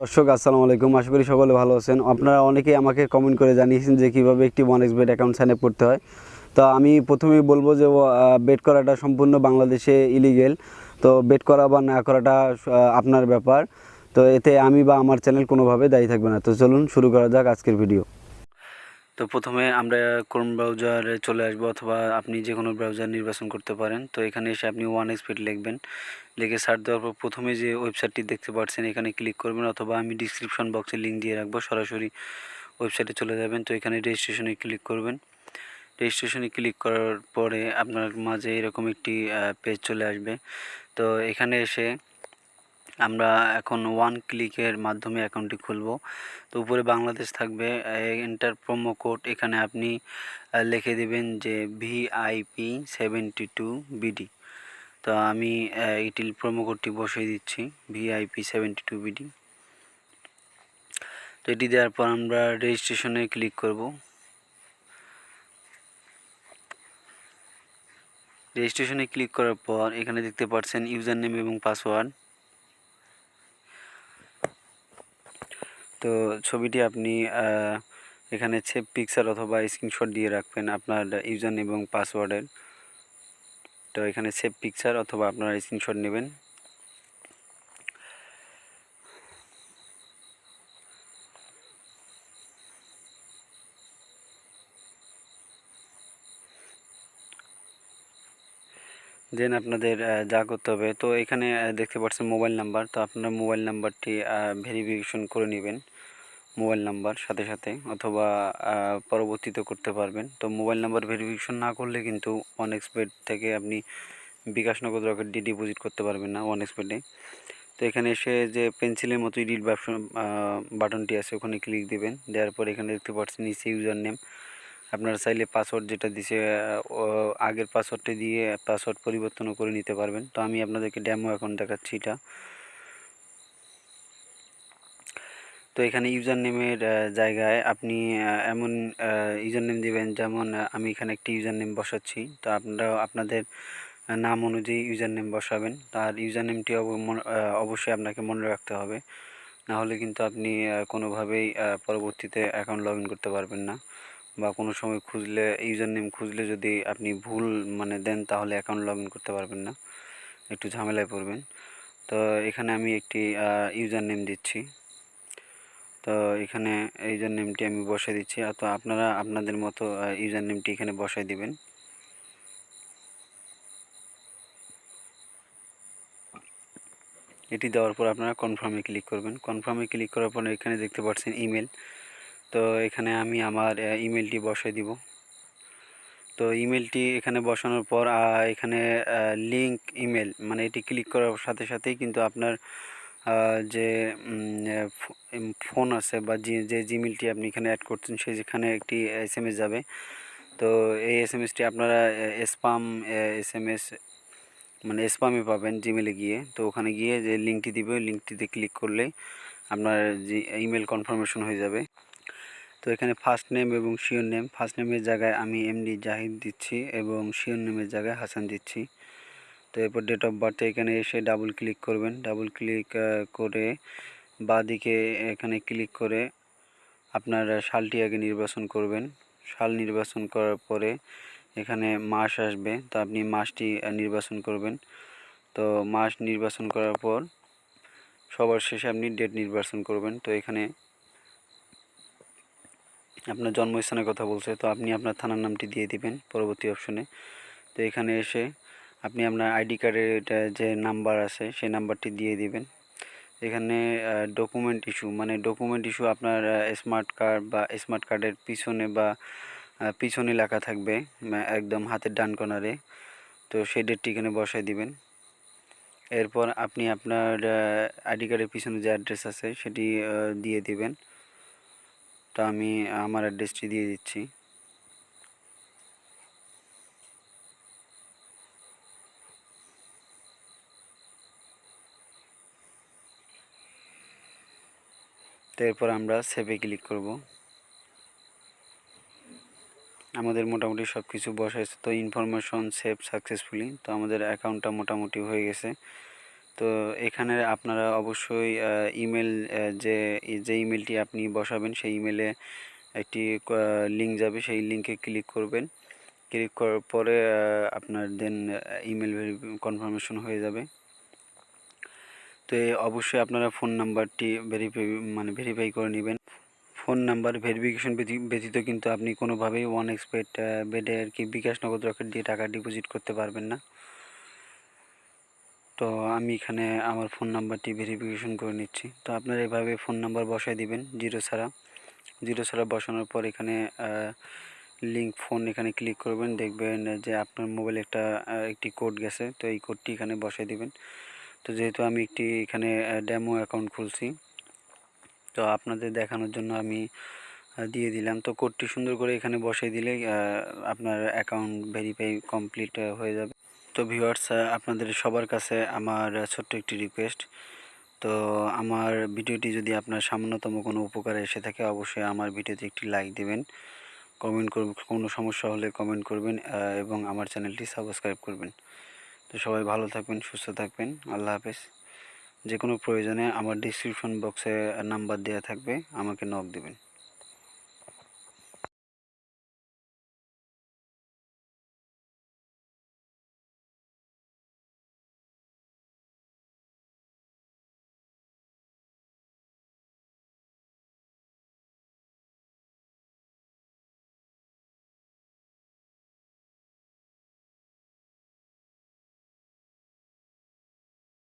দর্শক, আসসালামু আলাইকুম। আশা করি সকলে ভালো আছেন। আপনারা অনেকেই আমাকে কমেন্ট করে জানিয়েছেন যে কীভাবে একটি one X bet account sign up করতে হয়। তো আমি প্রথমেই বলব যে বেড করাটা সম্পূর্ণ বাংলাদেশে ইলিগেল তো বেড করা বা না করাটা আপনার ব্যাপার। তো এতে আমি বা আমার চ্যানেল কোনোভাবে দায়ী থাকবে না। তো চলুন শুরু করা যাক আজকের ভিডিও তো প্রথমে আমরা ক্রোম ব্রাউজারে চলে আসব অথবা আপনি যে কোনো ব্রাউজার নির্বাচন করতে পারেন। তো এখানে এসে আপনি ওয়ান এক্সপিড লিখবেন। লিখে সার্চ দেওয়ার পর প্রথমে যে ওয়েবসাইটটি দেখতে পাচ্ছেন, এখানে ক্লিক করবেন অথবা আমি ডিসক্রিপশন বক্সে লিঙ্ক দিয়ে রাখব, সরাসরি ওয়েবসাইটে চলে যাবেন। তো এখানে রেজিস্ট্রেশনে ক্লিক করবেন। রেজিস্ট্রেশনে ক্লিক করার পরে আপনার মাঝে এরকম একটি পেজ চলে আসবে। তো এখানে এসে আমরা এখন ওয়ান ক্লিকের মাধ্যমে অ্যাকাউন্টটি খুলব। তো উপরে বাংলাদেশ থাকবে এন্টার প্রোমো কোড এখানে আপনি লিখে দেবেন যে ভিআইপি সেভেন্টি টু বিডি তো আমি এটি প্রোমো কোডটি বসিয়ে দিচ্ছি ভিআইপি সেভেন্টি টু বিডি তো এটি দেওয়ার পর আমরা রেজিস্ট্রেশনে ক্লিক করব। রেজিস্ট্রেশনে ক্লিক করার পর এখানে দেখতে পাচ্ছেন ইউজার নেম এবং পাসওয়ার্ড তো ছবিটি আপনি এখানে সেভ পিকচার অথবা স্ক্রিনশট দিয়ে রাখবেন আপনার ইউজার এবং পাসওয়ার্ডের তো এখানে সেভ পিকচার অথবা আপনারা স্ক্রিনশট নেবেন। দেন আপনাদের যা করতে হবে, তো এখানে দেখতে পাচ্ছেন মোবাইল নাম্বার, তো আপনার মোবাইল নাম্বারটি ভেরিফিকেশন করে নেবেন। মোবাইল নাম্বার সাথে সাথে অথবা পরবর্তীতে করতে পারবেন। তো মোবাইল নাম্বার ভেরিফিকেশন না করলে কিন্তু ওয়ান এক্সপেড থেকে আপনি বিকাশ নগদ রকেট ডি ডিপোজিট করতে পারবেন না ওয়ান এক্সপেডে তো এখানে এসে যে পেন্সিলের মতো এডিট বাটনটি আছে, ওখানে ক্লিক দিবেন। দেওয়ার পর এখানে দেখতে পাচ্ছেন নিচে ইউজার নেম আপনারা চাইলে পাসওয়ার্ড যেটা দিছে আগের পাসওয়ার্ডটি দিয়ে পাসওয়ার্ড পরিবর্তনও করে নিতে পারবেন। তো আমি আপনাদেরকে ড্যামো এখন দেখাচ্ছি এটা। তো এখানে ইউজার নেমের জায়গায় আপনি এমন ইউজার নেম দেবেন যেমন আমি এখানে একটি ইউজার নেম বসাচ্ছি। তো আপনারা আপনাদের নাম অনুযায়ী ইউজার নেম বসাবেন। তার ইউজার নেমটি অবশ্যই আপনাকে মনে রাখতে হবে। না হলে কিন্তু আপনি কোনোভাবেই পরবর্তীতে অ্যাকাউন্ট লগ করতে পারবেন না। বা কোনো সময় খুঁজলে ইউজার নেম খুঁজলে যদি আপনি ভুল মানে দেন, তাহলে অ্যাকাউন্ট লগ করতে পারবেন না। একটু ঝামেলায় পড়বেন। তো এখানে আমি একটি ইউজার নেম দিচ্ছি। তো এখানে ইউজার নেমটি আমি বসাই দিচ্ছি। তো আপনারা আপনাদের মতো ইউজার নেমটি এখানে বসাই দিবেন। এটি দেওয়ার পর আপনারা কনফার্মে ক্লিক করবেন। কনফার্মে ক্লিক করার পর এখানে দেখতে পাচ্ছেন ইমেল তো এখানে আমি আমার ইমেলটি বসাই দিব। তো ইমেলটি এখানে বসানোর পর এখানে লিংক ইমেল মানে এটি ক্লিক করার সাথে সাথেই কিন্তু আপনার যে ফোন আছে বা যে জিমেলটি আপনি এখানে অ্যাড করছেন সেই যেখানে একটি এস এম এস যাবে। তো এই এস এম এসটি আপনারা স্পাম এস এম এস মানে স্পামে পাবেন জিমেলে গিয়ে। তো ওখানে গিয়ে যে লিঙ্কটি দিবে, ওই লিঙ্কটিতে ক্লিক করলে আপনার যে ইমেল কনফার্মেশন হয়ে যাবে। তো এখানে ফার্স্ট নেম এবং শিওর নেম ফার্স্ট নেমের জায়গায় আমি এমডি জাহিদ দিচ্ছি এবং শিওর নেমের জায়গায় হাসান দিচ্ছি। তো এরপর ডেট অফ বার্থে এখানে এসে ডাবল ক্লিক করবেন। ডাবল ক্লিক করে বাঁদিকে এখানে ক্লিক করে আপনার সালটি আগে নির্বাচন করবেন। সাল নির্বাচন করার পরে এখানে মাস আসবে, তো আপনি মাসটি নির্বাচন করবেন। তো মাস নির্বাচন করার পর সবার শেষে আপনি ডেট নির্বাচন করবেন। তো এখানে আপনার জন্মস্থানের কথা বলছে, তো আপনি আপনার থানার নামটি দিয়ে দিবেন পরবর্তী অপশনে তো এখানে এসে আপনি আপনার আইডি কার্ডের যে নাম্বার আছে, সেই নাম্বারটি দিয়ে দিবেন। এখানে ডকুমেন্ট ইস্যু মানে ডকুমেন্ট ইস্যু আপনার স্মার্ট কার্ড বা স্মার্ট কার্ডের পিছনে বা পিছনে লেখা থাকবে একদম হাতের ডান কোণারে তো সেই ডেটটি এখানে বসায় দিবেন। এরপর আপনি আপনার আইডি কার্ডের পিছনে যে অ্যাড্রেস আছে, সেটি দিয়ে দিবেন। তো আমি, আমার অ্যাড্রেসটি দিয়ে দিচ্ছি। এরপর আমরা সেভে ক্লিক করব। আমাদের মোটামুটি সব কিছু বসাইছে। তো ইনফরমেশন সেভ সাকসেসফুলি তো আমাদের অ্যাকাউন্টটা মোটামুটি হয়ে গেছে। তো এখানে আপনারা অবশ্যই ইমেল যে যে ইমেলটি আপনি বসাবেন, সেই ইমেলে একটি লিঙ্ক যাবে। সেই লিঙ্কে ক্লিক করবেন। ক্লিক করার পরে আপনার দেন ইমেল কনফার্মেশন হয়ে যাবে। তো অবশ্যই আপনারা ফোন নাম্বারটি ভেরিফাই মানে ভেরিফাই করে নেবেন। ফোন নাম্বার ভেরিফিকেশন ব্যতীত কিন্তু আপনি কোনোভাবেই ওয়ান এক্সপেড বেডে আর কি বিকাশ নগদ রকেট দিয়ে টাকা ডিপোজিট করতে পারবেন না। তো আমি এখানে আমার ফোন নাম্বারটি ভেরিফিকেশন করে নিচ্ছি। তো আপনারা এভাবে ফোন নাম্বার বসায় দিবেন জিরো ছাড়া। জিরো ছাড়া বসানোর পর এখানে লিঙ্ক ফোন এখানে ক্লিক করবেন। দেখবেন যে আপনার মোবাইলে একটা একটি কোড গেছে। তো এই কোডটি এখানে বসায় দিবেন। তো যেহেতু আমি একটি এখানে ডেমো অ্যাকাউন্ট খুলছি, তো আপনাদের দেখানোর জন্য আমি দিয়ে দিলাম। তো কোডটি সুন্দর করে এখানে বসিয়ে দিলে আপনার অ্যাকাউন্ট ভেরিফাই কমপ্লিট হয়ে যাবে। তো ভিউয়ার্স আপনাদের সবার কাছে আমার ছোট্ট একটি রিকোয়েস্ট তো আমার ভিডিওটি যদি আপনার সামান্যতম কোনো উপকারে এসে থাকে, অবশ্যই আমার ভিডিওতে একটি লাইক দেবেন। কমেন্ট করবেন কোনো সমস্যা হলে কমেন্ট করবেন এবং আমার চ্যানেলটি সাবস্ক্রাইব করবেন। তো সবাই ভালো থাকবেন, সুস্থ থাকবেন। আল্লাহ হাফেজ। যে কোনো প্রয়োজনে আমার ডিসক্রিপশন বক্সে নাম্বার দেওয়া থাকবে, আমাকে নক দেবেন।